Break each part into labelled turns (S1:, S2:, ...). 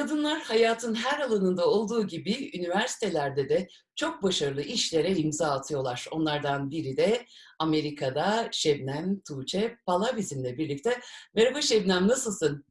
S1: Kadınlar hayatın her alanında olduğu gibi üniversitelerde de çok başarılı işlere imza atıyorlar. Onlardan biri de Amerika'da Şebnem Tuğçe Pala bizimle birlikte. Merhaba Şebnem, nasılsın?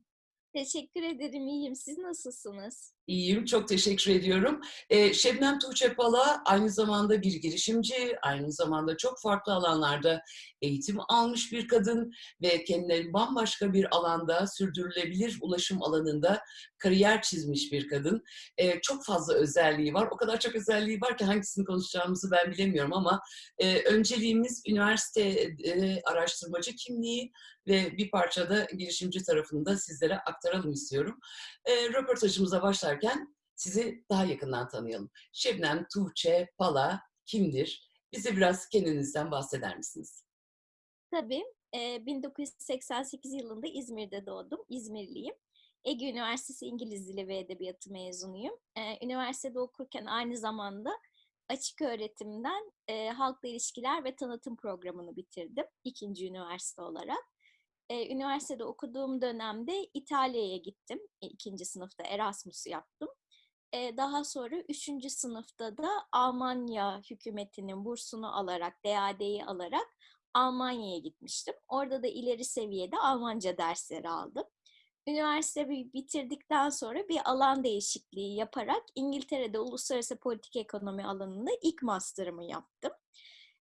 S2: Teşekkür ederim, iyiyim. Siz nasılsınız?
S1: İyiyim, çok teşekkür ediyorum. Eee, Şebnem Tuğçe Pala aynı zamanda bir girişimci, aynı zamanda çok farklı alanlarda eğitim almış bir kadın ve kendine bambaşka bir alanda, sürdürülebilir ulaşım alanında kariyer çizmiş bir kadın. Eee, çok fazla özelliği var. O kadar çok özelliği var ki hangisini konuşacağımızı ben bilemiyorum ama eee, önceliğimiz üniversite eee, araştırmacı kimliği ve bir parça da girişimci tarafını da sizlere aktaralım istiyorum. Eee, röportajımıza başlarken sizi daha yakından tanıyalım. Şebnem Tuğçe Pala kimdir? Bize biraz kendinizden bahseder misiniz?
S2: Tabii, eee, 1988 yılında İzmir'de doğdum. İzmirliyim. Ege Üniversitesi İngiliz Dili ve Edebiyatı mezunuyum. Eee, üniversitede okurken aynı zamanda açık öğretimden eee, halkla ilişkiler ve tanıtım programını bitirdim. ikinci üniversite olarak. Eee, üniversitede okuduğum dönemde İtalya'ya gittim. E, ikinci sınıfta Erasmus yaptım. Eee, daha sonra üçüncü sınıfta da Almanya hükümetinin bursunu alarak, DAAD'yi alarak Almanya'ya gitmiştim. Orada da ileri seviyede Almanca dersleri aldım. Üniversite bitirdikten sonra bir alan değişikliği yaparak İngiltere'de uluslararası politik ekonomi alanında ilk master'ımı yaptım.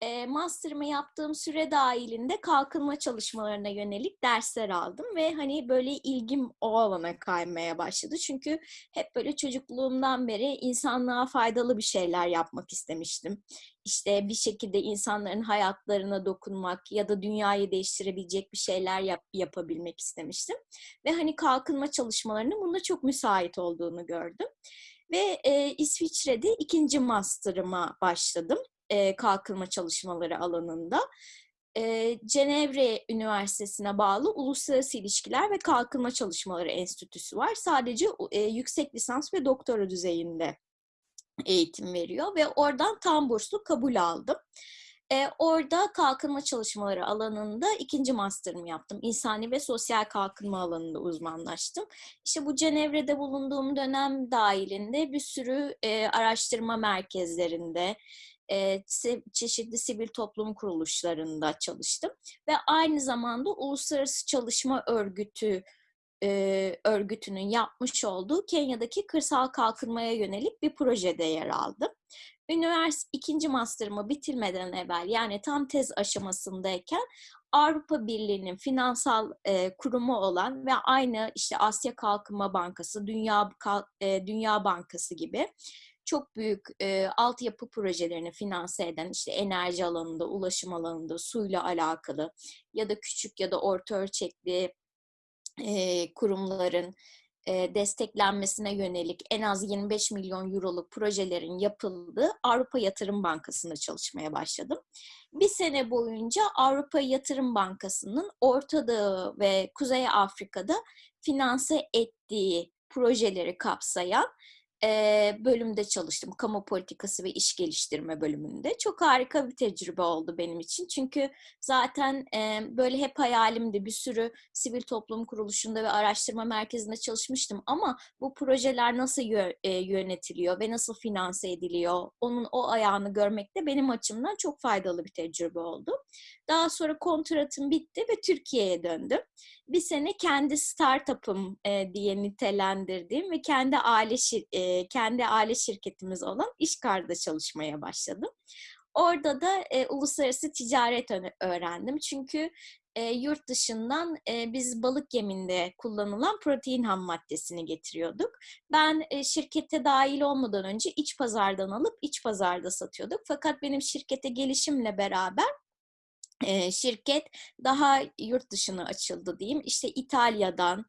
S2: Eee, master'ımı yaptığım süre dahilinde kalkınma çalışmalarına yönelik dersler aldım ve hani böyle ilgim o alana kaymaya başladı. Çünkü hep böyle çocukluğumdan beri insanlığa faydalı bir şeyler yapmak istemiştim. İşte bir şekilde insanların hayatlarına dokunmak ya da dünyayı değiştirebilecek bir şeyler yap, yapabilmek istemiştim. Ve hani kalkınma çalışmalarının bunda çok müsait olduğunu gördüm. Ve e, İsviçre'de ikinci master'ıma başladım e, kalkınma çalışmaları alanında. E, Cenevre Üniversitesi'ne bağlı Uluslararası İlişkiler ve Kalkınma Çalışmaları Enstitüsü var. Sadece e, yüksek lisans ve doktora düzeyinde eğitim veriyor ve oradan tam burslu kabul aldım. E, orada kalkınma çalışmaları alanında ikinci master'ımı yaptım. İnsani ve sosyal kalkınma alanında uzmanlaştım. İşte bu Cenevre'de bulunduğum dönem dahilinde bir sürü e, araştırma merkezlerinde, e, çeşitli sivil toplum kuruluşlarında çalıştım ve aynı zamanda Uluslararası Çalışma Örgütü e, örgütünün yapmış olduğu Kenya'daki kırsal kalkınmaya yönelik bir projede yer aldım. Üniversite ikinci master'ımı bitirmeden evvel yani tam tez aşamasındayken Avrupa Birliği'nin finansal e, kurumu olan ve aynı işte Asya Kalkınma Bankası, Dünya e, Dünya Bankası gibi çok büyük e, altyapı projelerini finanse eden işte enerji alanında, ulaşım alanında, suyla alakalı ya da küçük ya da orta ölçekli e, kurumların e, desteklenmesine yönelik en az 25 milyon euroluk projelerin yapıldığı Avrupa Yatırım Bankası'nda çalışmaya başladım. Bir sene boyunca Avrupa Yatırım Bankası'nın Orta ve Kuzey Afrika'da finanse ettiği projeleri kapsayan bölümde çalıştım. Kamu politikası ve iş geliştirme bölümünde. Çok harika bir tecrübe oldu benim için. Çünkü zaten böyle hep hayalimdi. Bir sürü sivil toplum kuruluşunda ve araştırma merkezinde çalışmıştım. Ama bu projeler nasıl yönetiliyor ve nasıl finanse ediliyor? Onun o ayağını görmek de benim açımdan çok faydalı bir tecrübe oldu. Daha sonra kontratım bitti ve Türkiye'ye döndüm. Bir sene kendi startup'ım diye nitelendirdiğim ve kendi aile şir- kendi aile şirketimiz olan İşkar'da çalışmaya başladım. Orada da e, uluslararası ticaret öğrendim. Çünkü e, yurt dışından e, biz balık yeminde kullanılan protein ham maddesini getiriyorduk. Ben e, şirkete dahil olmadan önce iç pazardan alıp iç pazarda satıyorduk. Fakat benim şirkete gelişimle beraber şirket daha yurt dışına açıldı diyeyim. İşte İtalya'dan,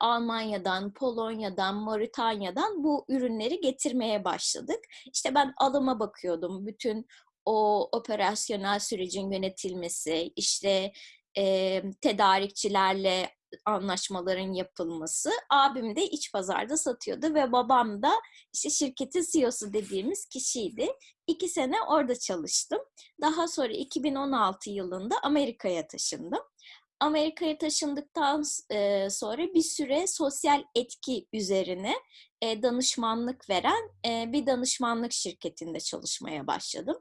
S2: Almanya'dan, Polonya'dan, Moritanya'dan bu ürünleri getirmeye başladık. İşte ben alıma bakıyordum. Bütün o operasyonel sürecin yönetilmesi, işte e, tedarikçilerle anlaşmaların yapılması. Abim de iç pazarda satıyordu ve babam da işte şirketin CEO'su dediğimiz kişiydi. İki sene orada çalıştım. Daha sonra 2016 yılında Amerika'ya taşındım. Amerika'ya taşındıktan e, sonra bir süre sosyal etki üzerine e, danışmanlık veren e, bir danışmanlık şirketinde çalışmaya başladım.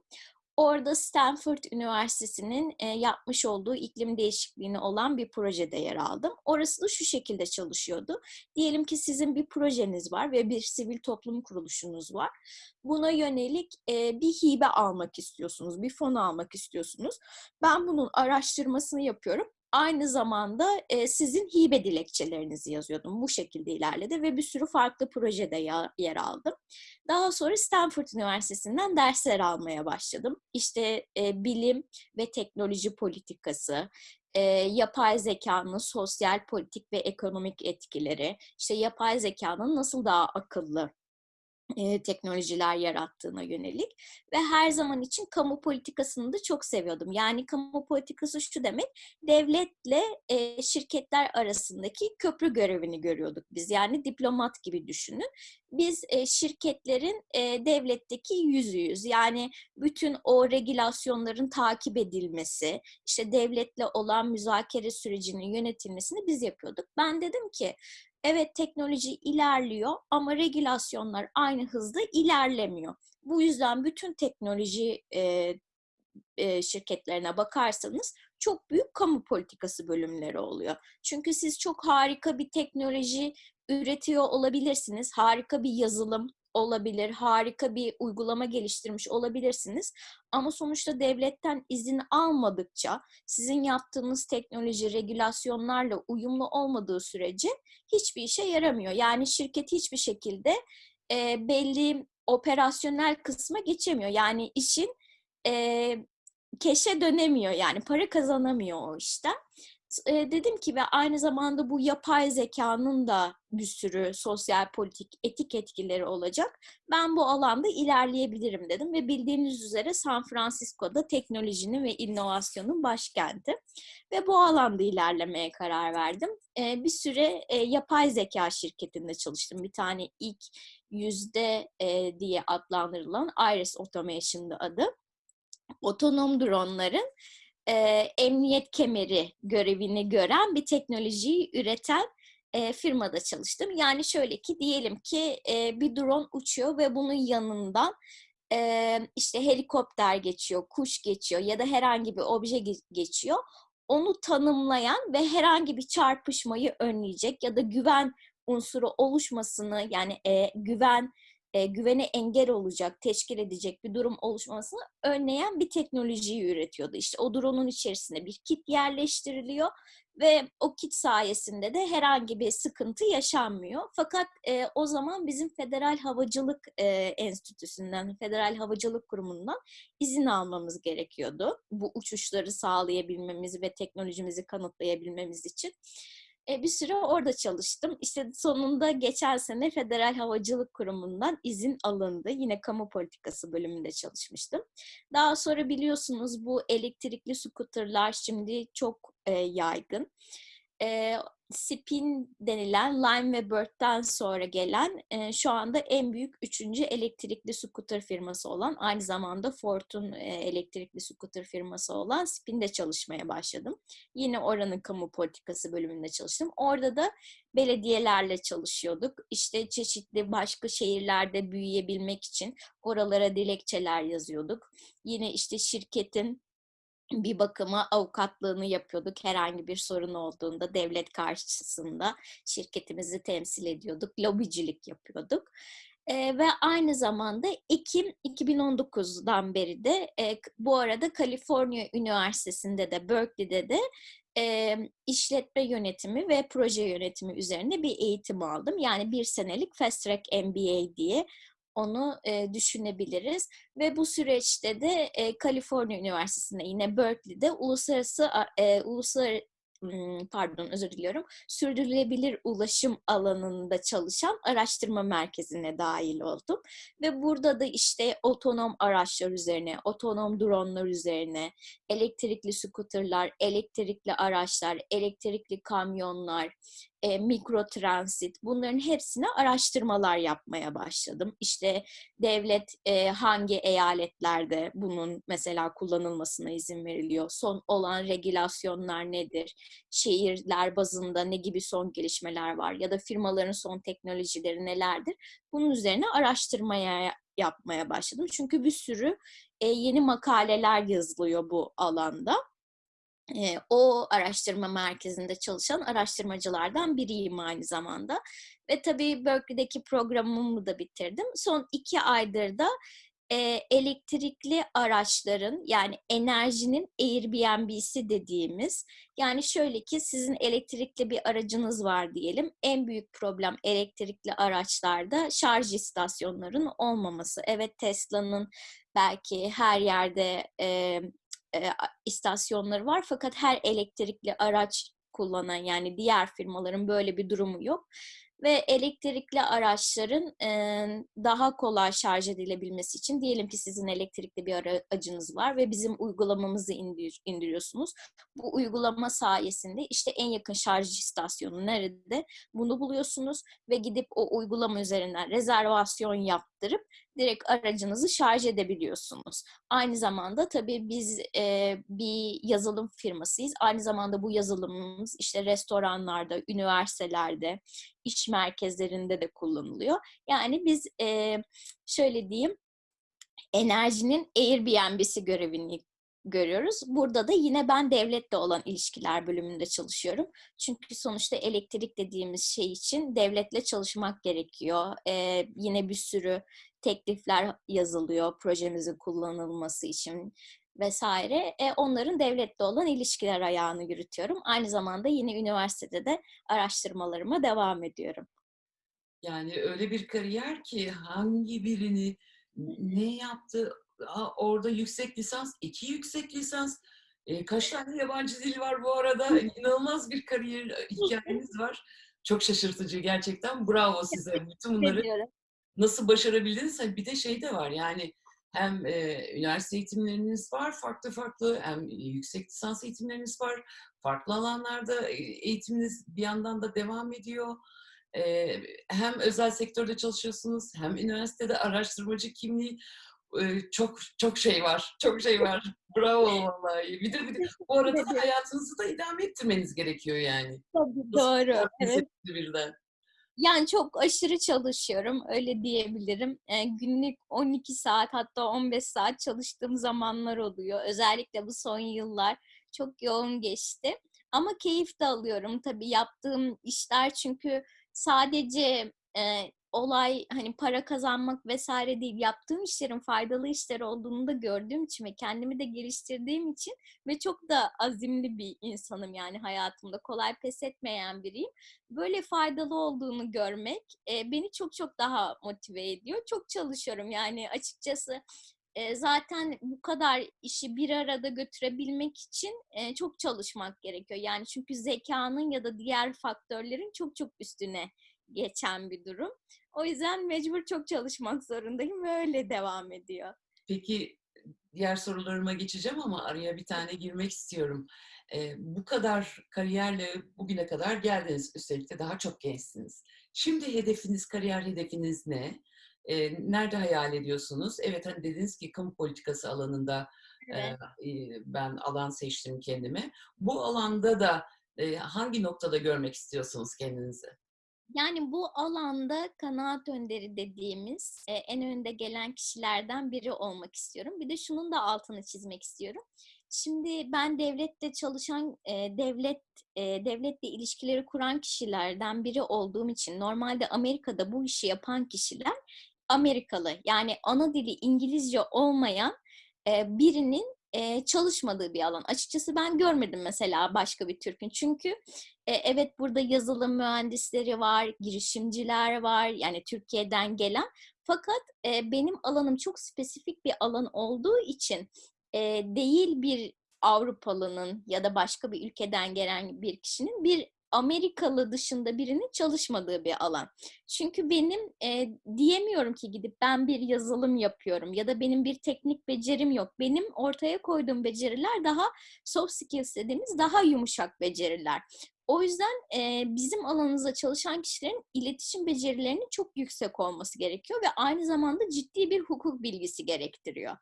S2: Orada Stanford Üniversitesi'nin yapmış olduğu iklim değişikliğine olan bir projede yer aldım. Orası da şu şekilde çalışıyordu. Diyelim ki sizin bir projeniz var ve bir sivil toplum kuruluşunuz var. Buna yönelik bir hibe almak istiyorsunuz, bir fon almak istiyorsunuz. Ben bunun araştırmasını yapıyorum aynı zamanda e, sizin hibe dilekçelerinizi yazıyordum. Bu şekilde ilerledi ve bir sürü farklı projede ya, yer aldım. Daha sonra Stanford Üniversitesi'nden dersler almaya başladım. İşte e, bilim ve teknoloji politikası, e, yapay zekanın sosyal, politik ve ekonomik etkileri, işte yapay zekanın nasıl daha akıllı e, teknolojiler yarattığına yönelik ve her zaman için kamu politikasını da çok seviyordum. Yani kamu politikası şu demek, devletle e, şirketler arasındaki köprü görevini görüyorduk biz. Yani diplomat gibi düşünün. Biz e, şirketlerin e, devletteki yüzüyüz. Yani bütün o regülasyonların takip edilmesi, işte devletle olan müzakere sürecinin yönetilmesini biz yapıyorduk. Ben dedim ki evet teknoloji ilerliyor ama regülasyonlar aynı hızda ilerlemiyor. Bu yüzden bütün teknoloji e, e, şirketlerine bakarsanız çok büyük kamu politikası bölümleri oluyor. Çünkü siz çok harika bir teknoloji üretiyor olabilirsiniz, harika bir yazılım olabilir, harika bir uygulama geliştirmiş olabilirsiniz. Ama sonuçta devletten izin almadıkça sizin yaptığınız teknoloji regülasyonlarla uyumlu olmadığı sürece hiçbir işe yaramıyor. Yani şirket hiçbir şekilde e, belli operasyonel kısma geçemiyor. Yani işin e, keşe dönemiyor yani para kazanamıyor o işten e, dedim ki ve aynı zamanda bu yapay zekanın da bir sürü sosyal, politik, etik etkileri olacak. Ben bu alanda ilerleyebilirim dedim ve bildiğiniz üzere San Francisco'da teknolojinin ve inovasyonun başkenti ve bu alanda ilerlemeye karar verdim. E, bir süre e, yapay zeka şirketinde çalıştım. Bir tane ilk yüzde e, diye adlandırılan Iris Automation'da adı. Otonom dronların e, emniyet kemeri görevini gören bir teknolojiyi üreten e, firmada çalıştım. Yani şöyle ki diyelim ki e, bir drone uçuyor ve bunun yanından e, işte helikopter geçiyor, kuş geçiyor ya da herhangi bir obje geçiyor. Onu tanımlayan ve herhangi bir çarpışmayı önleyecek ya da güven unsuru oluşmasını yani e, güven e, güvene engel olacak, teşkil edecek bir durum oluşmasını önleyen bir teknolojiyi üretiyordu. İşte o drone'un içerisine bir kit yerleştiriliyor ve o kit sayesinde de herhangi bir sıkıntı yaşanmıyor. Fakat e, o zaman bizim Federal Havacılık e, Enstitüsü'nden, Federal Havacılık Kurumu'ndan izin almamız gerekiyordu. Bu uçuşları sağlayabilmemiz ve teknolojimizi kanıtlayabilmemiz için. E, bir süre orada çalıştım. İşte sonunda geçen sene Federal Havacılık Kurumu'ndan izin alındı. Yine kamu politikası bölümünde çalışmıştım. Daha sonra biliyorsunuz bu elektrikli skuterlar şimdi çok e, yaygın. E, Spin denilen Lime ve Bird'den sonra gelen e, şu anda en büyük üçüncü elektrikli scooter firması olan aynı zamanda Ford'un e, elektrikli scooter firması olan Spin'de çalışmaya başladım. Yine oranın kamu politikası bölümünde çalıştım. Orada da belediyelerle çalışıyorduk. İşte çeşitli başka şehirlerde büyüyebilmek için oralara dilekçeler yazıyorduk. Yine işte şirketin bir bakıma avukatlığını yapıyorduk. Herhangi bir sorun olduğunda devlet karşısında şirketimizi temsil ediyorduk. Lobicilik yapıyorduk. E, ve aynı zamanda Ekim 2019'dan beri de e, bu arada Kaliforniya Üniversitesi'nde de Berkeley'de de e, işletme yönetimi ve proje yönetimi üzerine bir eğitim aldım. Yani bir senelik Fast Track MBA diye onu e, düşünebiliriz. Ve bu süreçte de e, Kaliforniya Üniversitesi'nde yine Berkeley'de uluslararası e, uluslararası pardon özür diliyorum sürdürülebilir ulaşım alanında çalışan araştırma merkezine dahil oldum ve burada da işte otonom araçlar üzerine, otonom dronlar üzerine, elektrikli skuterlar, elektrikli araçlar, elektrikli kamyonlar, e, mikrotransit bunların hepsine araştırmalar yapmaya başladım. İşte devlet e, hangi eyaletlerde bunun mesela kullanılmasına izin veriliyor? Son olan regülasyonlar nedir? Şehirler bazında ne gibi son gelişmeler var? Ya da firmaların son teknolojileri nelerdir? Bunun üzerine araştırmaya yapmaya başladım. Çünkü bir sürü e, yeni makaleler yazılıyor bu alanda. E, o araştırma merkezinde çalışan araştırmacılardan biriyim aynı zamanda. Ve tabii Berkeley'deki programımı da bitirdim. Son iki aydır da e, elektrikli araçların yani enerjinin Airbnb'si dediğimiz yani şöyle ki sizin elektrikli bir aracınız var diyelim. En büyük problem elektrikli araçlarda şarj istasyonlarının olmaması. Evet Tesla'nın belki her yerde e, e, istasyonları var. Fakat her elektrikli araç kullanan yani diğer firmaların böyle bir durumu yok. Ve elektrikli araçların e, daha kolay şarj edilebilmesi için diyelim ki sizin elektrikli bir aracınız var ve bizim uygulamamızı indir, indiriyorsunuz. Bu uygulama sayesinde işte en yakın şarj istasyonu nerede? Bunu buluyorsunuz ve gidip o uygulama üzerinden rezervasyon yaptırıp direkt aracınızı şarj edebiliyorsunuz. Aynı zamanda tabii biz e, bir yazılım firmasıyız. Aynı zamanda bu yazılımımız işte restoranlarda, üniversitelerde, iş merkezlerinde de kullanılıyor. Yani biz e, şöyle diyeyim, enerjinin Airbnb'si görevini görüyoruz. Burada da yine ben devletle olan ilişkiler bölümünde çalışıyorum. Çünkü sonuçta elektrik dediğimiz şey için devletle çalışmak gerekiyor. Ee, yine bir sürü teklifler yazılıyor projemizin kullanılması için vesaire. E, onların devletle olan ilişkiler ayağını yürütüyorum. Aynı zamanda yine üniversitede de araştırmalarıma devam ediyorum.
S1: Yani öyle bir kariyer ki hangi birini ne yaptı orada yüksek lisans, iki yüksek lisans, e, kaç tane yabancı dil var bu arada? İnanılmaz bir kariyer hikayeniz var. Çok şaşırtıcı gerçekten. Bravo size. Bütün bunları nasıl başarabildiniz? Bir de şey de var yani hem e, üniversite eğitimleriniz var farklı farklı hem yüksek lisans eğitimleriniz var. Farklı alanlarda eğitiminiz bir yandan da devam ediyor. E, hem özel sektörde çalışıyorsunuz hem üniversitede araştırmacı kimliği çok çok şey var. Çok şey var. Bravo vallahi. Bir de, bir de bu arada da hayatınızı da idame ettirmeniz gerekiyor yani.
S2: Tabii, doğru. Evet.
S1: Birden.
S2: Yani çok aşırı çalışıyorum, öyle diyebilirim. E, günlük 12 saat hatta 15 saat çalıştığım zamanlar oluyor. Özellikle bu son yıllar çok yoğun geçti. Ama keyif de alıyorum tabii yaptığım işler çünkü sadece e, olay hani para kazanmak vesaire değil yaptığım işlerin faydalı işler olduğunu da gördüğüm için ve kendimi de geliştirdiğim için ve çok da azimli bir insanım yani hayatımda kolay pes etmeyen biriyim. Böyle faydalı olduğunu görmek e, beni çok çok daha motive ediyor. Çok çalışıyorum yani açıkçası e, zaten bu kadar işi bir arada götürebilmek için e, çok çalışmak gerekiyor. Yani çünkü zekanın ya da diğer faktörlerin çok çok üstüne geçen bir durum. O yüzden mecbur çok çalışmak zorundayım ve öyle devam ediyor.
S1: Peki diğer sorularıma geçeceğim ama araya bir tane girmek istiyorum. Ee, bu kadar kariyerle bugüne kadar geldiniz. Üstelik de daha çok gençsiniz. Şimdi hedefiniz, kariyer hedefiniz ne? Ee, nerede hayal ediyorsunuz? Evet hani dediniz ki kamu politikası alanında evet. e, ben alan seçtim kendime. Bu alanda da e, hangi noktada görmek istiyorsunuz kendinizi?
S2: Yani bu alanda kanaat önderi dediğimiz e, en önde gelen kişilerden biri olmak istiyorum. Bir de şunun da altını çizmek istiyorum. Şimdi ben devlette çalışan, e, devlet e, devletle ilişkileri kuran kişilerden biri olduğum için normalde Amerika'da bu işi yapan kişiler Amerikalı. Yani ana dili İngilizce olmayan e, birinin e, çalışmadığı bir alan. Açıkçası ben görmedim mesela başka bir Türk'ün. Çünkü e, evet burada yazılım mühendisleri var, girişimciler var. Yani Türkiye'den gelen. Fakat e, benim alanım çok spesifik bir alan olduğu için e, değil bir Avrupalının ya da başka bir ülkeden gelen bir kişinin bir Amerikalı dışında birinin çalışmadığı bir alan. Çünkü benim e, diyemiyorum ki gidip ben bir yazılım yapıyorum ya da benim bir teknik becerim yok. Benim ortaya koyduğum beceriler daha soft skills dediğimiz daha yumuşak beceriler. O yüzden e, bizim alanımızda çalışan kişilerin iletişim becerilerinin çok yüksek olması gerekiyor ve aynı zamanda ciddi bir hukuk bilgisi gerektiriyor.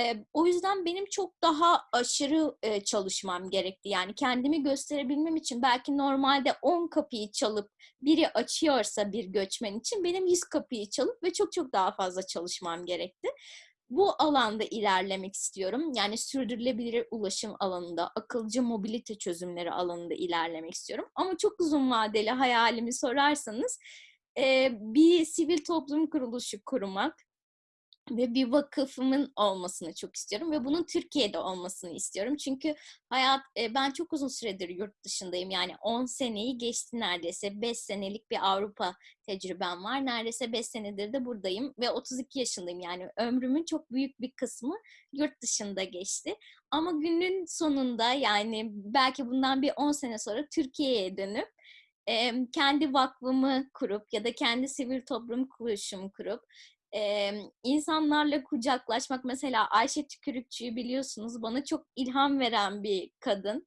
S2: E, o yüzden benim çok daha aşırı e, çalışmam gerekti. Yani kendimi gösterebilmem için belki normalde 10 kapıyı çalıp biri açıyorsa bir göçmen için benim 100 kapıyı çalıp ve çok çok daha fazla çalışmam gerekti bu alanda ilerlemek istiyorum. Yani sürdürülebilir ulaşım alanında, akılcı mobilite çözümleri alanında ilerlemek istiyorum. Ama çok uzun vadeli hayalimi sorarsanız bir sivil toplum kuruluşu kurmak, ve bir vakıfımın olmasını çok istiyorum ve bunun Türkiye'de olmasını istiyorum. Çünkü hayat e, ben çok uzun süredir yurt dışındayım. Yani 10 seneyi geçti neredeyse. 5 senelik bir Avrupa tecrübem var. Neredeyse 5 senedir de buradayım ve 32 yaşındayım. Yani ömrümün çok büyük bir kısmı yurt dışında geçti. Ama günün sonunda yani belki bundan bir 10 sene sonra Türkiye'ye dönüp kendi vakfımı kurup ya da kendi sivil toplum kuruluşumu kurup e, insanlarla kucaklaşmak mesela Ayşe Tükürükçü'yü biliyorsunuz bana çok ilham veren bir kadın.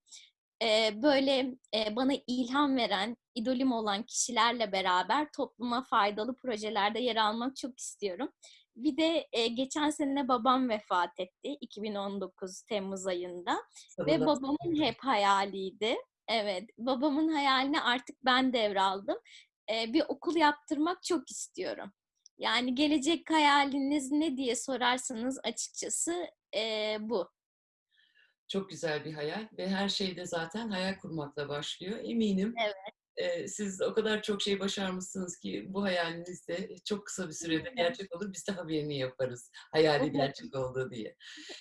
S2: E, böyle e, bana ilham veren, idolüm olan kişilerle beraber topluma faydalı projelerde yer almak çok istiyorum. Bir de e, geçen sene babam vefat etti 2019 Temmuz ayında ve babamın hep hayaliydi. Evet, babamın hayalini artık ben devraldım. E, bir okul yaptırmak çok istiyorum. Yani gelecek hayaliniz ne diye sorarsanız açıkçası e, bu.
S1: Çok güzel bir hayal ve her şeyde zaten hayal kurmakla başlıyor. Eminim
S2: evet.
S1: e, siz o kadar çok şey başarmışsınız ki bu hayaliniz de çok kısa bir sürede gerçek olur. Biz de haberini yaparız hayali gerçek olduğu diye.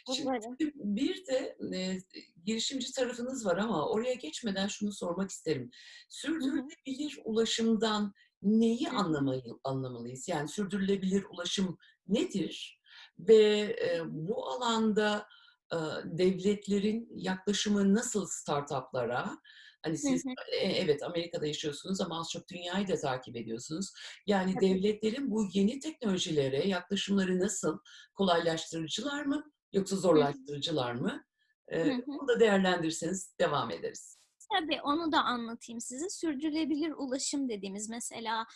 S1: Şimdi bir de e, girişimci tarafınız var ama oraya geçmeden şunu sormak isterim. Sürdürülebilir ulaşımdan neyi anlamayı, anlamalıyız? Yani sürdürülebilir ulaşım nedir? Ve e, bu alanda e, devletlerin yaklaşımı nasıl startuplara? Hani siz e, evet Amerika'da yaşıyorsunuz ama az çok dünyayı da takip ediyorsunuz. Yani Tabii. devletlerin bu yeni teknolojilere yaklaşımları nasıl? Kolaylaştırıcılar mı yoksa zorlaştırıcılar mı? E, bunu da değerlendirseniz devam ederiz.
S2: Tabii onu da anlatayım size. Sürdürülebilir ulaşım dediğimiz mesela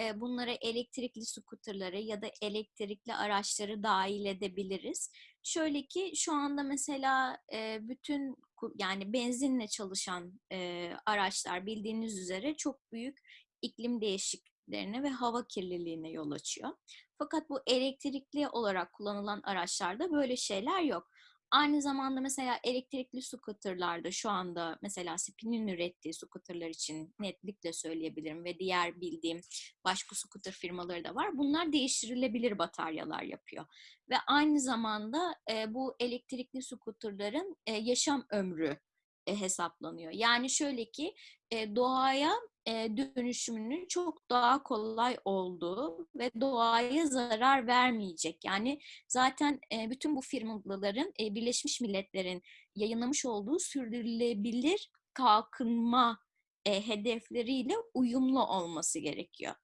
S2: e, bunlara elektrikli skuterları ya da elektrikli araçları dahil edebiliriz. Şöyle ki şu anda mesela e, bütün yani benzinle çalışan e, araçlar bildiğiniz üzere çok büyük iklim değişikliklerine ve hava kirliliğine yol açıyor. Fakat bu elektrikli olarak kullanılan araçlarda böyle şeyler yok. Aynı zamanda mesela elektrikli scooterlarda şu anda mesela Spin'in ürettiği scooterlar için netlikle söyleyebilirim ve diğer bildiğim başka scooter firmaları da var. Bunlar değiştirilebilir bataryalar yapıyor. Ve aynı zamanda e, bu elektrikli scooterların e, yaşam ömrü e, hesaplanıyor. Yani şöyle ki e, doğaya dönüşümünün çok daha kolay olduğu ve doğaya zarar vermeyecek. Yani zaten bütün bu firmaların Birleşmiş Milletler'in yayınlamış olduğu sürdürülebilir kalkınma hedefleriyle uyumlu olması gerekiyor.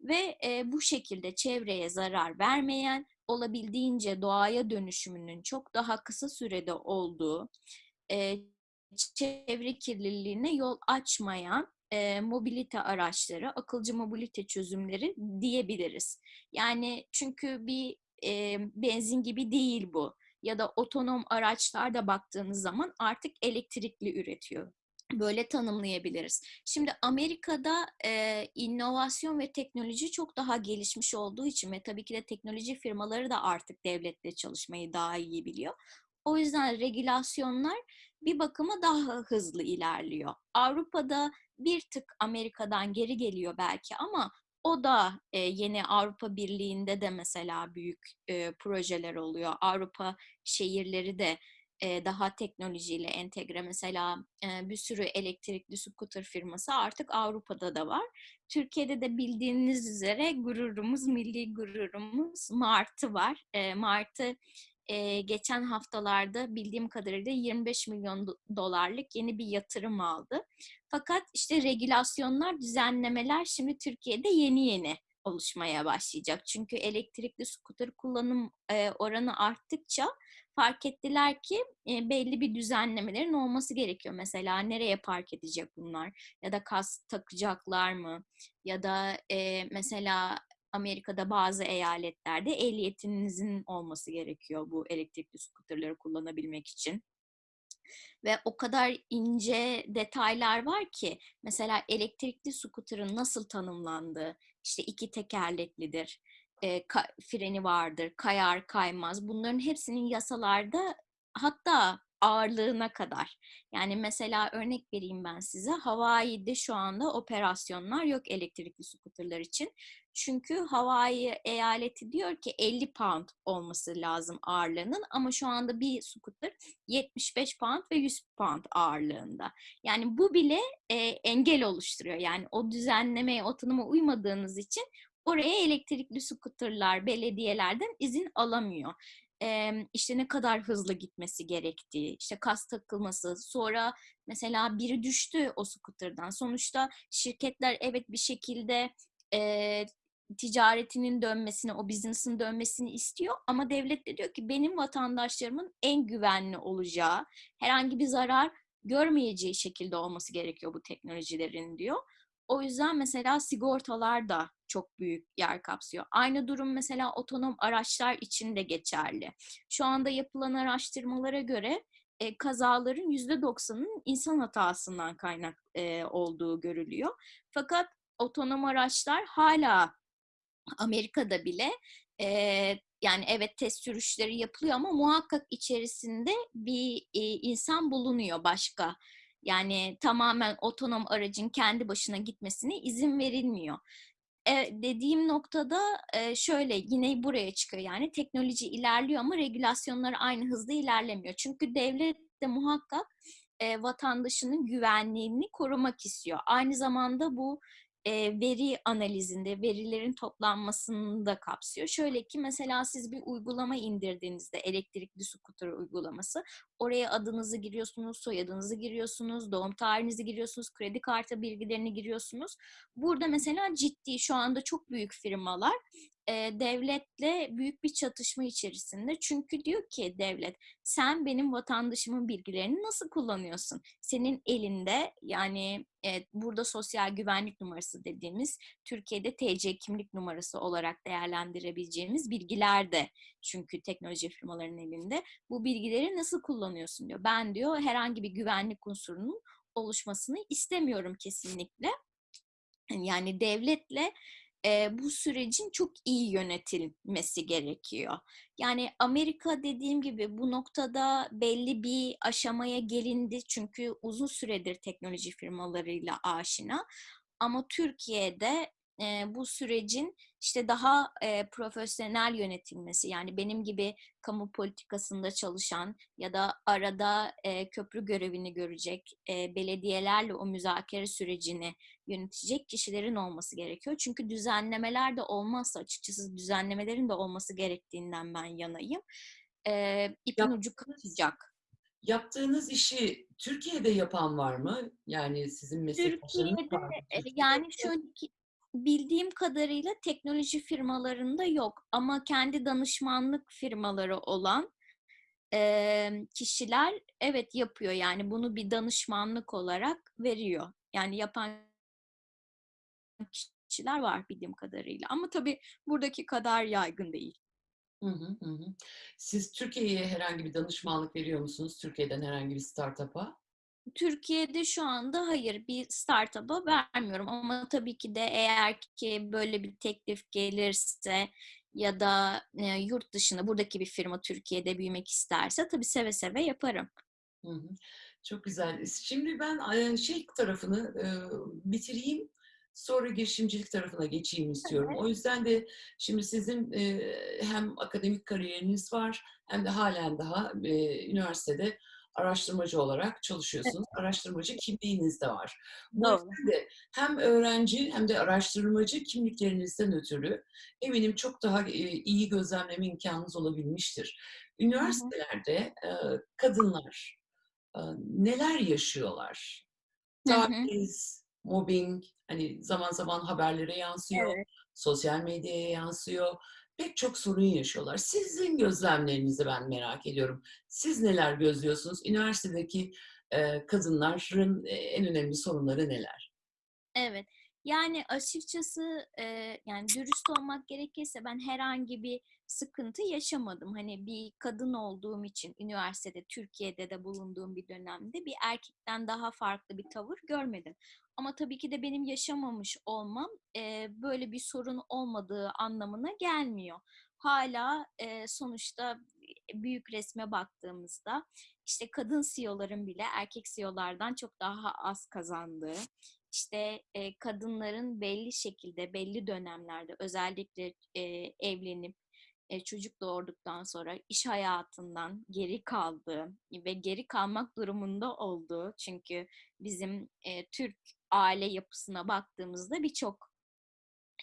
S2: Ve bu şekilde çevreye zarar vermeyen, olabildiğince doğaya dönüşümünün çok daha kısa sürede olduğu, çevre kirliliğine yol açmayan e, mobilite araçları, akılcı mobilite çözümleri diyebiliriz. Yani çünkü bir e, benzin gibi değil bu. Ya da otonom araçlarda baktığınız zaman artık elektrikli üretiyor. Böyle tanımlayabiliriz. Şimdi Amerika'da e, inovasyon ve teknoloji çok daha gelişmiş olduğu için ve tabii ki de teknoloji firmaları da artık devletle çalışmayı daha iyi biliyor. O yüzden regülasyonlar bir bakıma daha hızlı ilerliyor. Avrupa'da bir tık Amerika'dan geri geliyor belki ama o da e, yeni Avrupa Birliği'nde de mesela büyük e, projeler oluyor. Avrupa şehirleri de e, daha teknolojiyle entegre. Mesela e, bir sürü elektrikli scooter firması artık Avrupa'da da var. Türkiye'de de bildiğiniz üzere gururumuz, milli gururumuz Martı var. E, Martı e, geçen haftalarda bildiğim kadarıyla 25 milyon dolarlık yeni bir yatırım aldı. Fakat işte regülasyonlar, düzenlemeler şimdi Türkiye'de yeni yeni oluşmaya başlayacak. Çünkü elektrikli skuter kullanım e, oranı arttıkça fark ettiler ki e, belli bir düzenlemelerin olması gerekiyor. Mesela nereye park edecek bunlar? Ya da kask takacaklar mı? Ya da e, mesela Amerika'da bazı eyaletlerde ehliyetinizin olması gerekiyor bu elektrikli skuterleri kullanabilmek için. Ve o kadar ince detaylar var ki mesela elektrikli skuterın nasıl tanımlandığı, işte iki tekerleklidir, e, ka- freni vardır, kayar kaymaz. Bunların hepsinin yasalarda hatta ağırlığına kadar. Yani mesela örnek vereyim ben size. Hawaii'de şu anda operasyonlar yok elektrikli skuterlar için. Çünkü Hawaii eyaleti diyor ki 50 pound olması lazım ağırlığının ama şu anda bir scooter 75 pound ve 100 pound ağırlığında. Yani bu bile e, engel oluşturuyor. Yani o düzenlemeye, o tanıma uymadığınız için oraya elektrikli scooterlar belediyelerden izin alamıyor. İşte ne kadar hızlı gitmesi gerektiği, işte kas takılması, sonra mesela biri düştü o scooter'dan. Sonuçta şirketler evet bir şekilde e, ticaretinin dönmesini, o business'ın dönmesini istiyor ama devlet de diyor ki benim vatandaşlarımın en güvenli olacağı, herhangi bir zarar görmeyeceği şekilde olması gerekiyor bu teknolojilerin diyor. O yüzden mesela sigortalar da çok büyük yer kapsıyor. Aynı durum mesela otonom araçlar için de geçerli. Şu anda yapılan araştırmalara göre e, kazaların %90'ının insan hatasından kaynak e, olduğu görülüyor. Fakat otonom araçlar hala Amerika'da bile e, yani evet test sürüşleri yapılıyor ama muhakkak içerisinde bir e, insan bulunuyor başka. Yani tamamen otonom aracın kendi başına gitmesine izin verilmiyor. E, dediğim noktada e, şöyle yine buraya çıkıyor yani teknoloji ilerliyor ama regülasyonlar aynı hızda ilerlemiyor. Çünkü devlet de muhakkak e, vatandaşının güvenliğini korumak istiyor. Aynı zamanda bu e, veri analizinde, verilerin toplanmasını da kapsıyor. Şöyle ki mesela siz bir uygulama indirdiğinizde elektrikli scooter uygulaması oraya adınızı giriyorsunuz, soyadınızı giriyorsunuz, doğum tarihinizi giriyorsunuz, kredi kartı bilgilerini giriyorsunuz. Burada mesela ciddi şu anda çok büyük firmalar e, devletle büyük bir çatışma içerisinde. Çünkü diyor ki devlet sen benim vatandaşımın bilgilerini nasıl kullanıyorsun? Senin elinde yani e, burada sosyal güvenlik numarası dediğimiz Türkiye'de TC kimlik numarası olarak değerlendirebileceğimiz bilgiler de çünkü teknoloji firmalarının elinde. Bu bilgileri nasıl kullanıyorsun diyor. Ben diyor herhangi bir güvenlik unsurunun oluşmasını istemiyorum kesinlikle. Yani devletle e, bu sürecin çok iyi yönetilmesi gerekiyor. Yani Amerika dediğim gibi bu noktada belli bir aşamaya gelindi çünkü uzun süredir teknoloji firmalarıyla aşina. Ama Türkiye'de e, bu sürecin işte daha e, profesyonel yönetilmesi yani benim gibi kamu politikasında çalışan ya da arada e, köprü görevini görecek e, belediyelerle o müzakere sürecini yönetecek kişilerin olması gerekiyor. Çünkü düzenlemeler de olmazsa açıkçası düzenlemelerin de olması gerektiğinden ben yanayım. E, ipin
S1: Yap-
S2: ucu kaçacak.
S1: Yaptığınız işi Türkiye'de yapan var mı? Yani sizin meslektaşlarınız var mı? Türkiye'de
S2: yani şöyle ki bildiğim kadarıyla teknoloji firmalarında yok ama kendi danışmanlık firmaları olan e, kişiler evet yapıyor yani bunu bir danışmanlık olarak veriyor. Yani yapan kişiler var bildiğim kadarıyla ama tabii buradaki kadar yaygın değil.
S1: Hı hı, hı. Siz Türkiye'ye herhangi bir danışmanlık veriyor musunuz? Türkiye'den herhangi bir startup'a?
S2: Türkiye'de şu anda hayır bir startup'a vermiyorum ama tabii ki de eğer ki böyle bir teklif gelirse ya da e, yurt dışında buradaki bir firma Türkiye'de büyümek isterse tabii seve seve yaparım.
S1: Hı hı. Çok güzel. Şimdi ben e, şey tarafını e, bitireyim. Sonra girişimcilik tarafına geçeyim istiyorum. O yüzden de şimdi sizin e, hem akademik kariyeriniz var hem de halen daha e, üniversitede araştırmacı olarak çalışıyorsunuz. Araştırmacı kimliğiniz de var. Bu
S2: Doğru.
S1: de hem öğrenci hem de araştırmacı kimliklerinizden ötürü eminim çok daha e, iyi gözlemleme imkanınız olabilmiştir. Üniversitelerde e, kadınlar e, neler yaşıyorlar? Taciz, mobbing, hani zaman zaman haberlere yansıyor,
S2: Evet.
S1: sosyal medyaya yansıyor. Pek çok sorun yaşıyorlar. Sizin gözlemlerinizi ben merak ediyorum. Siz neler gözlüyorsunuz? Üniversitedeki e, kadınların e, en önemli sorunları neler?
S2: Evet. Yani açıkçası e, yani dürüst olmak gerekirse ben herhangi bir sıkıntı yaşamadım. Hani bir kadın olduğum için üniversitede Türkiye'de de bulunduğum bir dönemde bir erkekten daha farklı bir tavır görmedim. Ama tabii ki de benim yaşamamış olmam e, böyle bir sorun olmadığı anlamına gelmiyor. Hala e, sonuçta büyük resme baktığımızda işte kadın CEO'ların bile erkek CEO'lardan çok daha az kazandığı, işte e, kadınların belli şekilde, belli dönemlerde özellikle e, evlenip çocuk doğurduktan sonra iş hayatından geri kaldığı ve geri kalmak durumunda olduğu çünkü bizim e, Türk aile yapısına baktığımızda birçok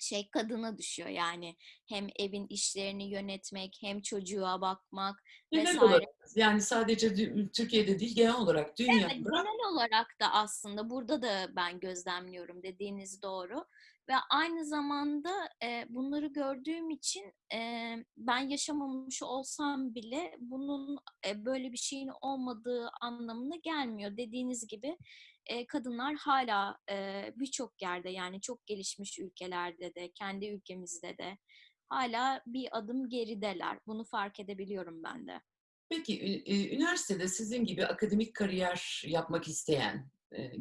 S2: şey kadına düşüyor yani hem evin işlerini yönetmek hem çocuğa bakmak
S1: Genel
S2: vesaire.
S1: olarak yani sadece Türkiye'de değil genel olarak
S2: Evet,
S1: dünyada
S2: genel olarak da aslında burada da ben gözlemliyorum dediğiniz doğru. Ve aynı zamanda e, bunları gördüğüm için e, ben yaşamamış olsam bile bunun e, böyle bir şeyin olmadığı anlamına gelmiyor. Dediğiniz gibi e, kadınlar hala e, birçok yerde yani çok gelişmiş ülkelerde de kendi ülkemizde de hala bir adım gerideler. Bunu fark edebiliyorum ben de.
S1: Peki üniversitede sizin gibi akademik kariyer yapmak isteyen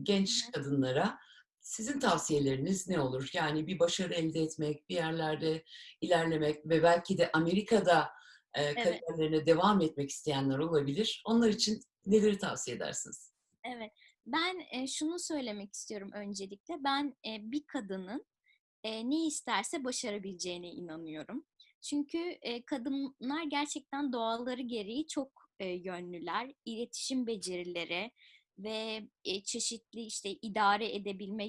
S1: genç kadınlara sizin tavsiyeleriniz ne olur? Yani bir başarı elde etmek, bir yerlerde ilerlemek ve belki de Amerika'da
S2: Evet.
S1: kariyerlerine devam etmek isteyenler olabilir. Onlar için neleri tavsiye edersiniz?
S2: Evet. Ben e, şunu söylemek istiyorum öncelikle. Ben e, bir kadının e, ne isterse başarabileceğine inanıyorum. Çünkü e, kadınlar gerçekten doğalları gereği çok e, yönlüler. İletişim becerileri ve e, çeşitli işte idare edebilme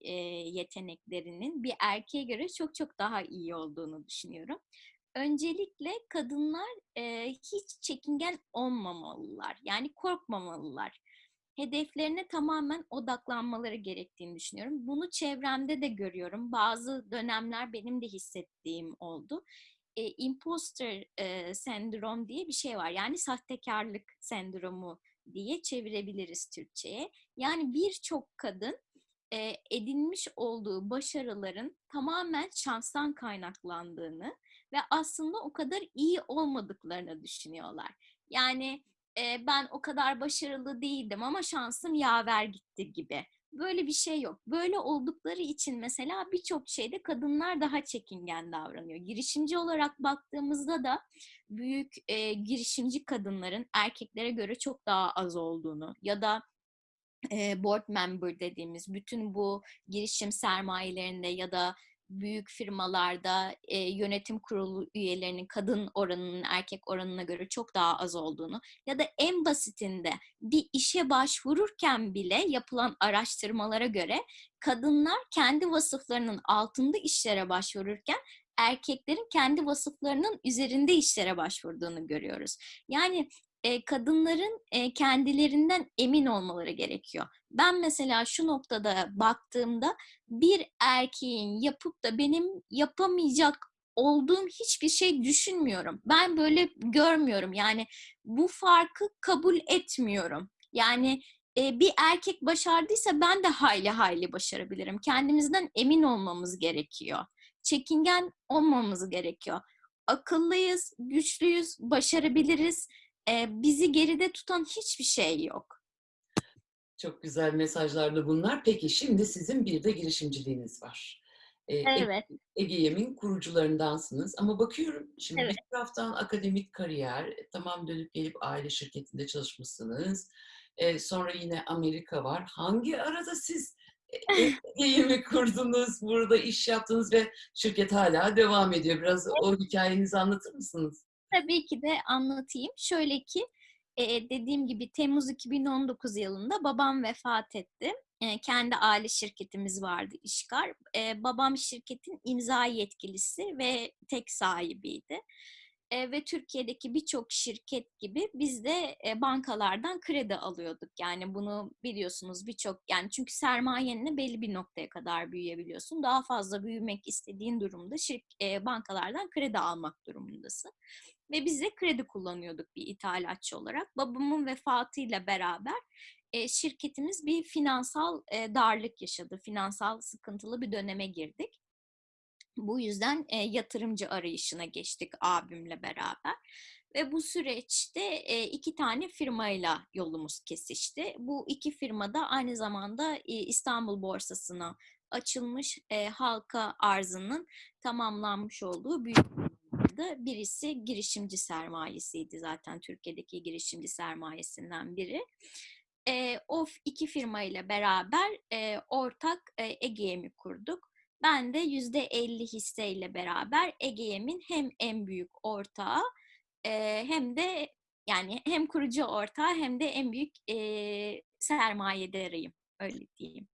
S2: e, yeteneklerinin bir erkeğe göre çok çok daha iyi olduğunu düşünüyorum. Öncelikle kadınlar e, hiç çekingen olmamalılar. Yani korkmamalılar hedeflerine tamamen odaklanmaları gerektiğini düşünüyorum. Bunu çevremde de görüyorum. Bazı dönemler benim de hissettiğim oldu. E, imposter e, sendrom diye bir şey var. Yani sahtekarlık sendromu diye çevirebiliriz Türkçe'ye. Yani birçok kadın e, edinmiş olduğu başarıların tamamen şanstan kaynaklandığını ve aslında o kadar iyi olmadıklarını düşünüyorlar. Yani e, ben o kadar başarılı değildim ama şansım yaver gitti gibi. Böyle bir şey yok. Böyle oldukları için mesela birçok şeyde kadınlar daha çekingen davranıyor. Girişimci olarak baktığımızda da büyük e, girişimci kadınların erkeklere göre çok daha az olduğunu ya da e, board member dediğimiz bütün bu girişim sermayelerinde ya da büyük firmalarda e, yönetim kurulu üyelerinin kadın oranının erkek oranına göre çok daha az olduğunu ya da en basitinde bir işe başvururken bile yapılan araştırmalara göre kadınlar kendi vasıflarının altında işlere başvururken erkeklerin kendi vasıflarının üzerinde işlere başvurduğunu görüyoruz. Yani kadınların kendilerinden emin olmaları gerekiyor. Ben mesela şu noktada baktığımda bir erkeğin yapıp da benim yapamayacak olduğum hiçbir şey düşünmüyorum. Ben böyle görmüyorum. Yani bu farkı kabul etmiyorum. Yani bir erkek başardıysa ben de hayli hayli başarabilirim. Kendimizden emin olmamız gerekiyor. Çekingen olmamamız gerekiyor. Akıllıyız, güçlüyüz, başarabiliriz. E, bizi geride tutan hiçbir şey yok.
S1: Çok güzel mesajlardı bunlar. Peki şimdi sizin bir de girişimciliğiniz var. E,
S2: Evet,
S1: Ege Yem'in kurucularındansınız. Ama bakıyorum şimdi
S2: Evet.
S1: bir taraftan akademik kariyer, e, tamam dönüp gelip aile şirketinde çalışmışsınız. E, sonra yine Amerika var. Hangi arada siz e, Ege Yem'i kurdunuz, burada iş yaptınız ve şirket hala devam ediyor. Biraz o hikayenizi anlatır mısınız?
S2: Tabii ki de anlatayım. Şöyle ki e, dediğim gibi Temmuz 2019 yılında babam vefat etti. E, kendi aile şirketimiz vardı İşkar. E, babam şirketin imza yetkilisi ve tek sahibiydi. E, ve Türkiye'deki birçok şirket gibi biz de e, bankalardan kredi alıyorduk. Yani bunu biliyorsunuz birçok yani çünkü sermayenle belli bir noktaya kadar büyüyebiliyorsun. Daha fazla büyümek istediğin durumda e, bankalardan kredi almak durumundasın. Ve biz de kredi kullanıyorduk bir ithalatçı olarak. Babamın vefatıyla beraber şirketimiz bir finansal darlık yaşadı. Finansal sıkıntılı bir döneme girdik. Bu yüzden e, yatırımcı arayışına geçtik abimle beraber. Ve bu süreçte e, iki tane firmayla yolumuz kesişti. Bu iki firma da aynı zamanda e, İstanbul borsasına açılmış e, halka arzının tamamlanmış olduğu büyük firmalardı. Birisi girişimci sermayesiydi zaten Türkiye'deki girişimci sermayesinden biri. E, o iki firma ile beraber e, ortak e, Ege'mi kurduk. Ben de yüzde elli hisseyle beraber Ege'min hem en büyük ortağı e, hem de yani hem kurucu ortağı hem de en büyük e, sermayedarıyım. Öyle diyeyim.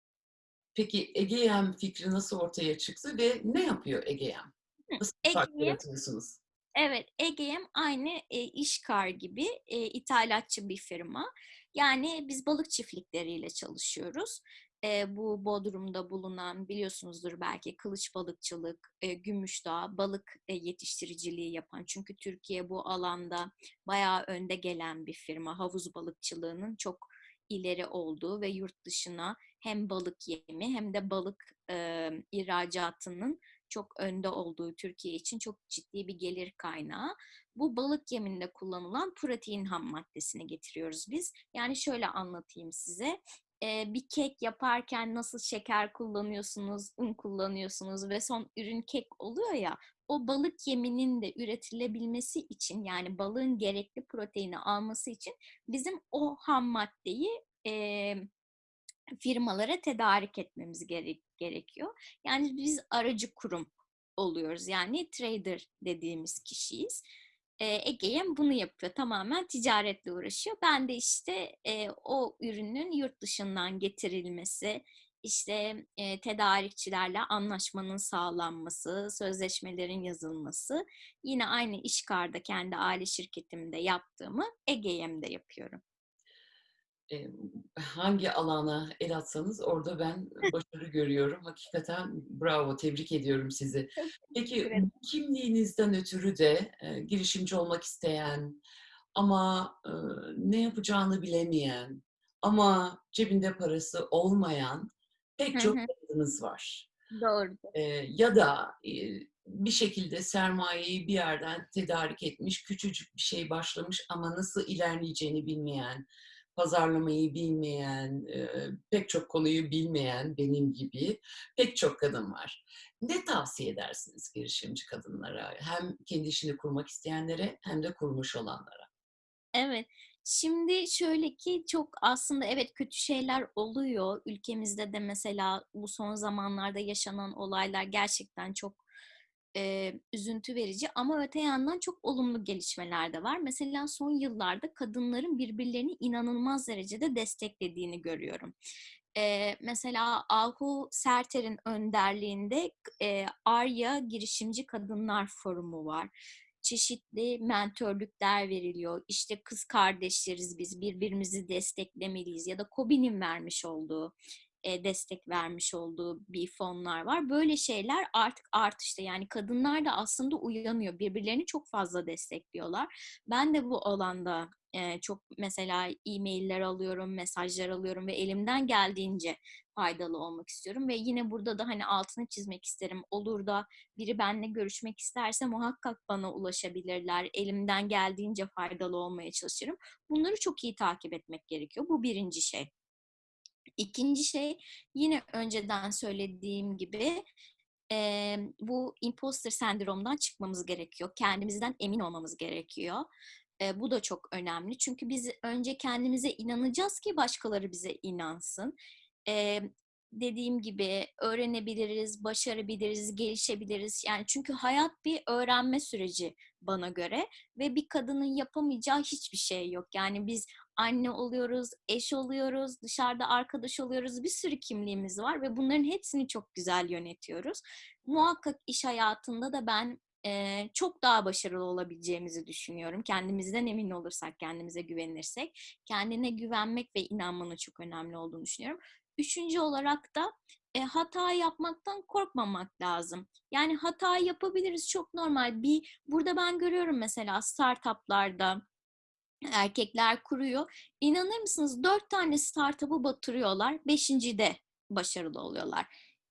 S1: Peki Egeem fikri nasıl ortaya çıktı ve ne yapıyor Egeem? Nasıl yaratıyorsunuz?
S2: evet Egeem aynı e, İşkar gibi e, ithalatçı bir firma. Yani biz balık çiftlikleriyle çalışıyoruz. E, bu Bodrum'da bulunan biliyorsunuzdur belki kılıç balıkçılık, e, Gümüşdağ balık e, yetiştiriciliği yapan. Çünkü Türkiye bu alanda bayağı önde gelen bir firma. Havuz balıkçılığının çok ileri olduğu ve yurt dışına hem balık yemi hem de balık e, ihracatının çok önde olduğu Türkiye için çok ciddi bir gelir kaynağı. Bu balık yeminde kullanılan protein ham maddesini getiriyoruz biz. Yani şöyle anlatayım size. Ee, bir kek yaparken nasıl şeker kullanıyorsunuz, un kullanıyorsunuz ve son ürün kek oluyor ya. O balık yeminin de üretilebilmesi için yani balığın gerekli proteini alması için bizim o ham maddeyi e, firmalara tedarik etmemiz gerek, gerekiyor. Yani biz aracı kurum oluyoruz. Yani trader dediğimiz kişiyiz. E, Ege'yem bunu yapıyor. Tamamen ticaretle uğraşıyor. Ben de işte e, o ürünün yurt dışından getirilmesi, işte e, tedarikçilerle anlaşmanın sağlanması, sözleşmelerin yazılması. Yine aynı işkarda kendi aile şirketimde yaptığımı Ege'yem'de yapıyorum.
S1: E, hangi alana el atsanız orada ben başarı görüyorum. Hakikaten bravo, tebrik ediyorum sizi. Peki bu kimliğinizden ötürü de e, girişimci olmak isteyen ama e, ne yapacağını bilemeyen ama cebinde parası olmayan pek çok kadınız var.
S2: Doğrudur.
S1: E, ya da e, bir şekilde sermayeyi bir yerden tedarik etmiş, küçücük bir şey başlamış ama nasıl ilerleyeceğini bilmeyen, pazarlamayı bilmeyen, pek çok konuyu bilmeyen benim gibi pek çok kadın var. Ne tavsiye edersiniz girişimci kadınlara? Hem kendi işini kurmak isteyenlere hem de kurmuş olanlara.
S2: Evet. Şimdi şöyle ki çok aslında evet kötü şeyler oluyor. Ülkemizde de mesela bu son zamanlarda yaşanan olaylar gerçekten çok e, üzüntü verici ama öte yandan çok olumlu gelişmeler de var. Mesela son yıllarda kadınların birbirlerini inanılmaz derecede desteklediğini görüyorum. E, mesela Ahu Serter'in önderliğinde e, Arya Girişimci Kadınlar Forumu var çeşitli mentörlükler veriliyor. İşte kız kardeşleriz biz, birbirimizi desteklemeliyiz ya da KOBİ'nin vermiş olduğu e, destek vermiş olduğu bir fonlar var. Böyle şeyler artık artışta yani kadınlar da aslında uyanıyor. Birbirlerini çok fazla destekliyorlar. Ben de bu alanda e, çok mesela e-mailler alıyorum, mesajlar alıyorum ve elimden geldiğince faydalı olmak istiyorum ve yine burada da hani altını çizmek isterim. Olur da biri benimle görüşmek isterse muhakkak bana ulaşabilirler. Elimden geldiğince faydalı olmaya çalışırım. Bunları çok iyi takip etmek gerekiyor. Bu birinci şey. İkinci şey yine önceden söylediğim gibi e, bu imposter sendromdan çıkmamız gerekiyor. Kendimizden emin olmamız gerekiyor. E, bu da çok önemli. Çünkü biz önce kendimize inanacağız ki başkaları bize inansın. E, dediğim gibi öğrenebiliriz, başarabiliriz, gelişebiliriz. Yani çünkü hayat bir öğrenme süreci bana göre ve bir kadının yapamayacağı hiçbir şey yok. Yani biz anne oluyoruz, eş oluyoruz, dışarıda arkadaş oluyoruz. Bir sürü kimliğimiz var ve bunların hepsini çok güzel yönetiyoruz. Muhakkak iş hayatında da ben eee, çok daha başarılı olabileceğimizi düşünüyorum. Kendimizden emin olursak, kendimize güvenirsek. Kendine güvenmek ve inanmanın çok önemli olduğunu düşünüyorum. Üçüncü olarak da e, hata yapmaktan korkmamak lazım. Yani hata yapabiliriz çok normal. Bir burada ben görüyorum mesela startuplarda erkekler kuruyor. İnanır mısınız? Dört tane startup'ı batırıyorlar. Beşincide başarılı oluyorlar.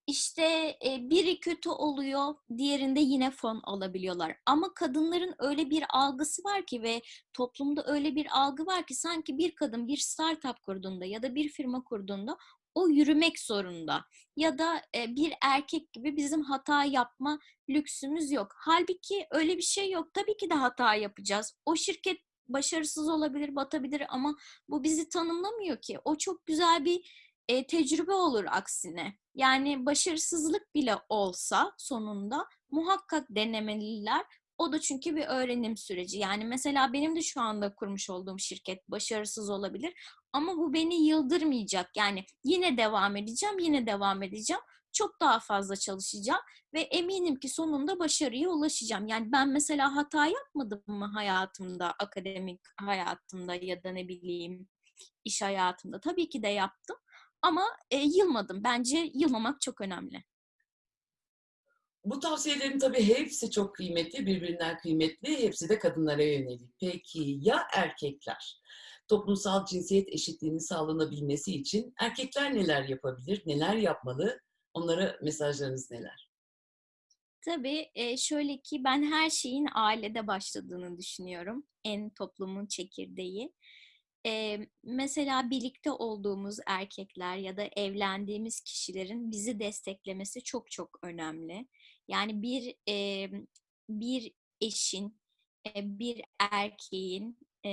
S2: İşte e, biri kötü oluyor, diğerinde yine fon alabiliyorlar. Ama kadınların öyle bir algısı var ki ve toplumda öyle bir algı var ki sanki bir kadın bir startup kurduğunda ya da bir firma kurduğunda o yürümek zorunda. Ya da e, bir erkek gibi bizim hata yapma lüksümüz yok. Halbuki öyle bir şey yok. Tabii ki de hata yapacağız. O şirket başarısız olabilir, batabilir ama bu bizi tanımlamıyor ki. O çok güzel bir e, tecrübe olur aksine. Yani başarısızlık bile olsa sonunda muhakkak denemeliler. O da çünkü bir öğrenim süreci. Yani mesela benim de şu anda kurmuş olduğum şirket başarısız olabilir ama bu beni yıldırmayacak. Yani yine devam edeceğim, yine devam edeceğim. Çok daha fazla çalışacağım ve eminim ki sonunda başarıya ulaşacağım. Yani ben mesela hata yapmadım mı hayatımda, akademik hayatımda ya da ne bileyim iş hayatımda? Tabii ki de yaptım ama e, yılmadım. Bence yılmamak çok önemli.
S1: Bu tavsiyelerin tabii hepsi çok kıymetli, birbirinden kıymetli. Hepsi de kadınlara yönelik. Peki ya erkekler? Toplumsal cinsiyet eşitliğinin sağlanabilmesi için erkekler neler yapabilir, neler yapmalı? Onlara mesajlarınız neler?
S2: Tabii e, şöyle ki ben her şeyin ailede başladığını düşünüyorum. En toplumun çekirdeği. E, mesela birlikte olduğumuz erkekler ya da evlendiğimiz kişilerin bizi desteklemesi çok çok önemli. Yani bir e, bir eşin, e, bir erkeğin e,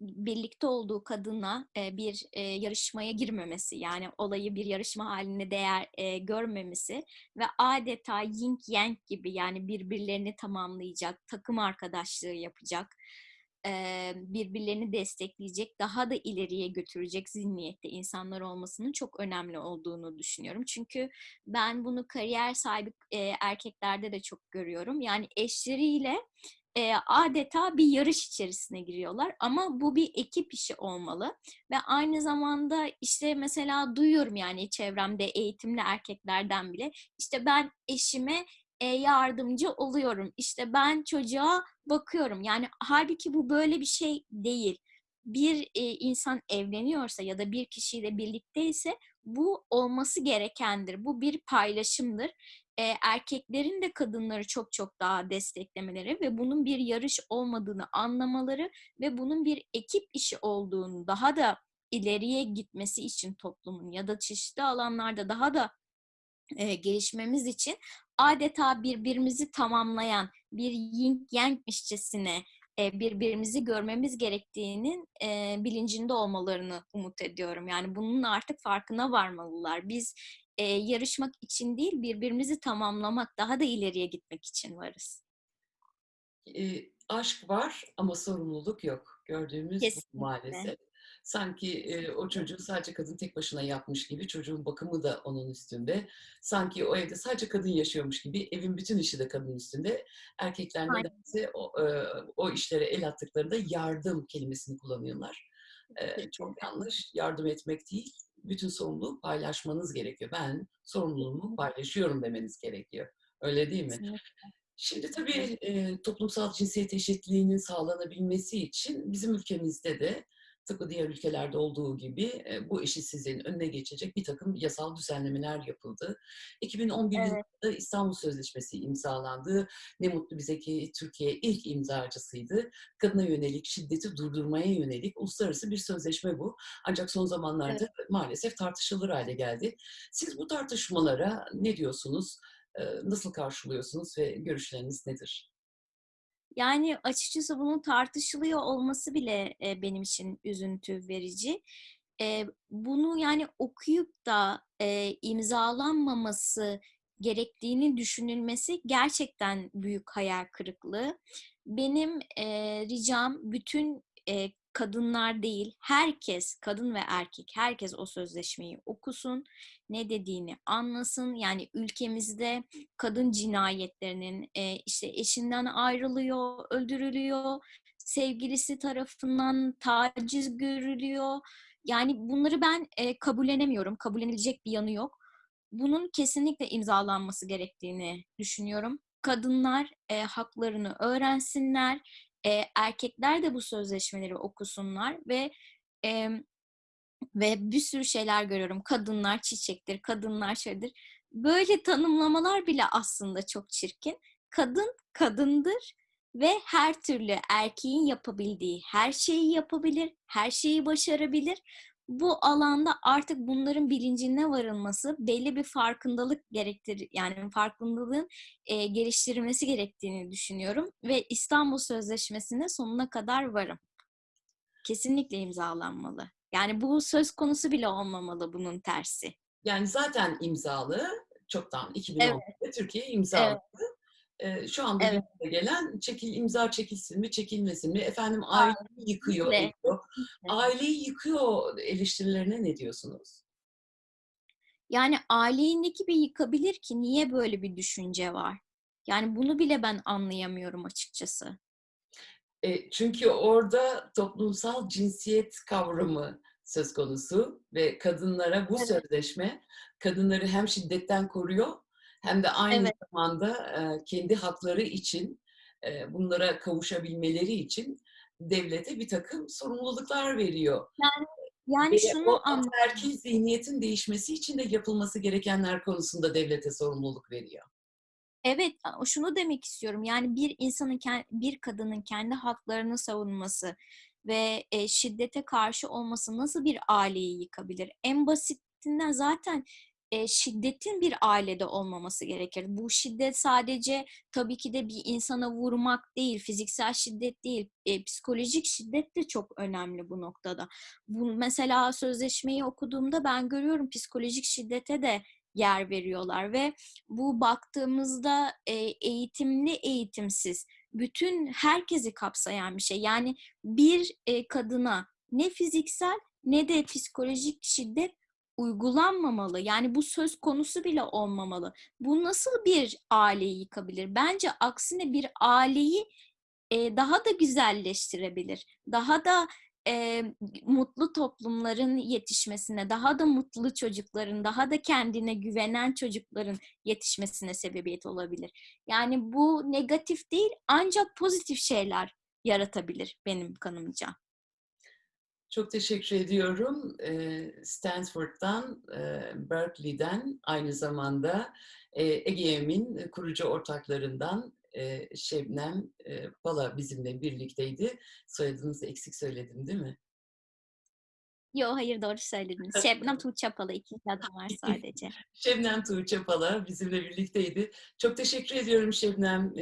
S2: birlikte olduğu kadına e, bir e, yarışmaya girmemesi yani olayı bir yarışma haline değer e, görmemesi ve adeta yin yang gibi yani birbirlerini tamamlayacak, takım arkadaşlığı yapacak, birbirlerini destekleyecek, daha da ileriye götürecek zihniyette insanlar olmasının çok önemli olduğunu düşünüyorum. Çünkü ben bunu kariyer sahibi erkeklerde de çok görüyorum. Yani eşleriyle adeta bir yarış içerisine giriyorlar ama bu bir ekip işi olmalı ve aynı zamanda işte mesela duyuyorum yani çevremde eğitimli erkeklerden bile işte ben eşime yardımcı oluyorum. İşte ben çocuğa bakıyorum. Yani halbuki bu böyle bir şey değil. Bir e, insan evleniyorsa ya da bir kişiyle birlikteyse bu olması gerekendir. Bu bir paylaşımdır. E, erkeklerin de kadınları çok çok daha desteklemeleri ve bunun bir yarış olmadığını anlamaları ve bunun bir ekip işi olduğunu daha da ileriye gitmesi için toplumun ya da çeşitli alanlarda daha da e, gelişmemiz için adeta birbirimizi tamamlayan bir yin yangmişçesine e, birbirimizi görmemiz gerektiğinin e, bilincinde olmalarını umut ediyorum. Yani bunun artık farkına varmalılar. Biz e, yarışmak için değil, birbirimizi tamamlamak, daha da ileriye gitmek için varız.
S1: E, aşk var ama sorumluluk yok. Gördüğümüz
S2: Kesinlikle.
S1: maalesef. Sanki e, o çocuğu sadece kadın tek başına yapmış gibi, çocuğun bakımı da onun üstünde. Sanki o evde sadece kadın yaşıyormuş gibi, evin bütün işi de kadın üstünde. Erkekler nedense o, e, o işlere el attıklarında yardım kelimesini kullanıyorlar. E, çok yanlış. Yardım etmek değil, bütün sorumluluğu paylaşmanız gerekiyor. Ben sorumluluğumu paylaşıyorum demeniz gerekiyor. Öyle değil mi?
S2: Kesinlikle.
S1: Şimdi tabii e, toplumsal cinsiyet eşitliğinin sağlanabilmesi için bizim ülkemizde de tıpkı diğer ülkelerde olduğu gibi e, bu eşitsizliğin önüne geçecek bir takım yasal düzenlemeler yapıldı. 2011
S2: Evet.
S1: yılında İstanbul Sözleşmesi imzalandı. Ne mutlu bize ki Türkiye ilk imzacısıydı. Kadına yönelik şiddeti durdurmaya yönelik uluslararası bir sözleşme bu. Ancak son zamanlarda maalesef tartışılır hale geldi. Siz bu tartışmalara ne diyorsunuz? E, Nasıl karşılıyorsunuz ve görüşleriniz nedir?
S2: Yani açıkçası bunun tartışılıyor olması bile e, benim için üzüntü verici. E, bunu yani okuyup da e, imzalanmaması gerektiğini düşünülmesi gerçekten büyük hayal kırıklığı. Benim e, ricam bütün e, kadınlar değil, herkes, kadın ve erkek, herkes o sözleşmeyi okusun, ne dediğini anlasın. Yani ülkemizde kadın cinayetlerinin e, işte eşinden ayrılıyor, öldürülüyor, sevgilisi tarafından taciz görülüyor. Yani bunları ben e, kabullenemiyorum. Kabullenilecek bir yanı yok. Bunun kesinlikle imzalanması gerektiğini düşünüyorum. Kadınlar e, haklarını öğrensinler, e, erkekler de bu sözleşmeleri okusunlar ve e, ve bir sürü şeyler görüyorum. Kadınlar çiçektir, kadınlar şeydir. Böyle tanımlamalar bile aslında çok çirkin. Kadın kadındır ve her türlü erkeğin yapabildiği her şeyi yapabilir, her şeyi başarabilir. Bu alanda artık bunların bilincine varılması belli bir farkındalık gerektir yani farkındalığın e, geliştirilmesi gerektiğini düşünüyorum ve İstanbul Sözleşmesi'ne sonuna kadar varım. Kesinlikle imzalanmalı. Yani bu söz konusu bile olmamalı bunun tersi.
S1: Yani zaten imzalı, çoktan 2010'da Türkiye imzaladı. Eee, şu anda
S2: Evet.
S1: gelen çekil imza çekilsin mi, çekilmesin mi? Efendim aileyi yıkıyor,
S2: Kesinlikle,
S1: ediyor. Aileyi yıkıyor eleştirilerine ne diyorsunuz?
S2: Yani aileyi gibi yıkabilir ki? Niye böyle bir düşünce var? Yani bunu bile ben anlayamıyorum açıkçası.
S1: E, çünkü orada toplumsal cinsiyet kavramı söz konusu ve kadınlara bu
S2: Evet.
S1: sözleşme kadınları hem şiddetten koruyor hem de aynı
S2: Evet.
S1: zamanda e, kendi hakları için e, bunlara kavuşabilmeleri için devlete bir takım sorumluluklar veriyor.
S2: Yani
S1: Ve
S2: şunu anlıyorum.
S1: ataerkil zihniyetin değişmesi için de yapılması gerekenler konusunda devlete sorumluluk veriyor.
S2: Evet, şunu demek istiyorum. Yani bir insanın, bir kadının kendi haklarını savunması ve e, şiddete karşı olması nasıl bir aileyi yıkabilir? En basitinden zaten e, şiddetin bir ailede olmaması gerekir. Bu şiddet sadece tabii ki de bir insana vurmak değil, fiziksel şiddet değil, e, psikolojik şiddet de çok önemli bu noktada. Bu mesela sözleşmeyi okuduğumda ben görüyorum psikolojik şiddete de yer veriyorlar ve bu baktığımızda e, eğitimli eğitimsiz bütün herkesi kapsayan bir şey. Yani bir e, kadına ne fiziksel ne de psikolojik şiddet uygulanmamalı. Yani bu söz konusu bile olmamalı. Bu nasıl bir aileyi yıkabilir? Bence aksine bir aileyi e, daha da güzelleştirebilir. Daha da e, mutlu toplumların yetişmesine, daha da mutlu çocukların, daha da kendine güvenen çocukların yetişmesine sebebiyet olabilir. Yani bu negatif değil ancak pozitif şeyler yaratabilir benim kanımca.
S1: Çok teşekkür ediyorum. Stanford'dan, Berkeley'den aynı zamanda eee, EGEM'in kurucu ortaklarından Şebnem Bala bizimle birlikteydi. Soyadınızı eksik söyledim değil mi?
S2: Yo hayır doğru söylediniz. Şebnem Tuğ Çapalı ikinci adım var sadece.
S1: Şebnem Tuğçe Bala bizimle birlikteydi. Çok teşekkür ediyorum Şebnem.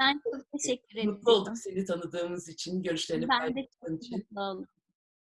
S2: Ben çok teşekkür
S1: Mutlu olduk seni tanıdığımız için, görüşlerini
S2: Ben de
S1: paylaştığın
S2: çok
S1: için.
S2: mutlu oldum.